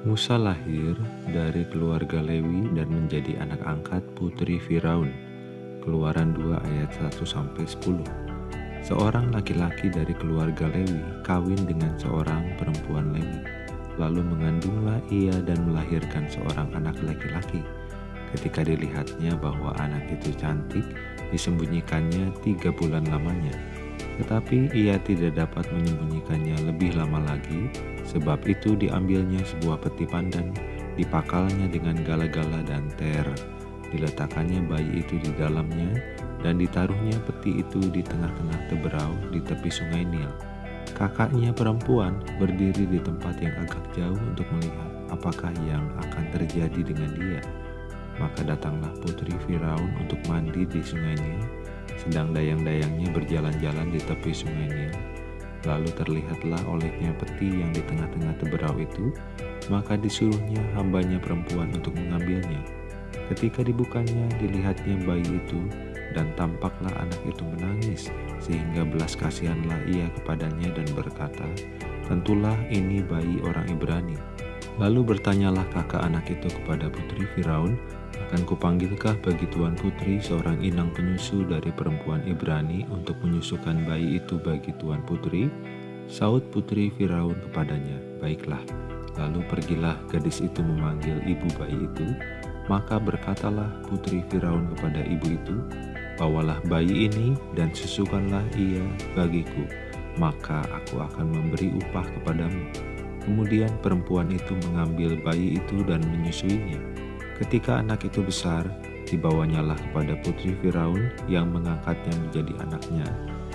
Musa lahir dari keluarga Lewi dan menjadi anak angkat putri Firaun. Keluaran 2 ayat 1 sampai 10. Seorang laki-laki dari keluarga Lewi kawin dengan seorang perempuan Lewi. Lalu mengandunglah ia dan melahirkan seorang anak laki-laki. Ketika dilihatnya bahwa anak itu cantik, disembunyikannya tiga bulan lamanya. Tetapi ia tidak dapat menyembunyikannya lebih lama lagi, Sebab itu diambilnya sebuah peti pandan, dipakalnya dengan gala-gala dan ter. Diletakkannya bayi itu di dalamnya, dan ditaruhnya peti itu di tengah-tengah teberau di tepi sungai Nil. Kakaknya perempuan berdiri di tempat yang agak jauh untuk melihat apakah yang akan terjadi dengan dia. Maka datanglah putri Firaun untuk mandi di sungai Nil, sedang dayang-dayangnya berjalan-jalan di tepi sungai Nil Lalu terlihatlah olehnya peti yang di tengah-tengah teberau itu, maka disuruhnya hambanya perempuan untuk mengambilnya. Ketika dibukanya, dilihatnya bayi itu, dan tampaklah anak itu menangis, sehingga belas kasihanlah ia kepadanya dan berkata, Tentulah ini bayi orang Ibrani. Lalu bertanyalah kakak anak itu kepada putri Firaun, akan kupanggilkah bagi tuan putri seorang inang penyusu dari perempuan Ibrani untuk menyusukan bayi itu bagi tuan putri? Saud putri Firaun kepadanya, baiklah. Lalu pergilah gadis itu memanggil ibu bayi itu, maka berkatalah putri Firaun kepada ibu itu, Bawalah bayi ini dan susukanlah ia bagiku, maka aku akan memberi upah kepadamu. Kemudian perempuan itu mengambil bayi itu dan menyusuinya. Ketika anak itu besar, dibawanyalah kepada putri Firaun yang mengangkatnya menjadi anaknya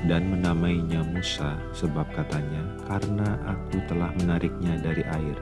dan menamainya Musa sebab katanya, karena aku telah menariknya dari air.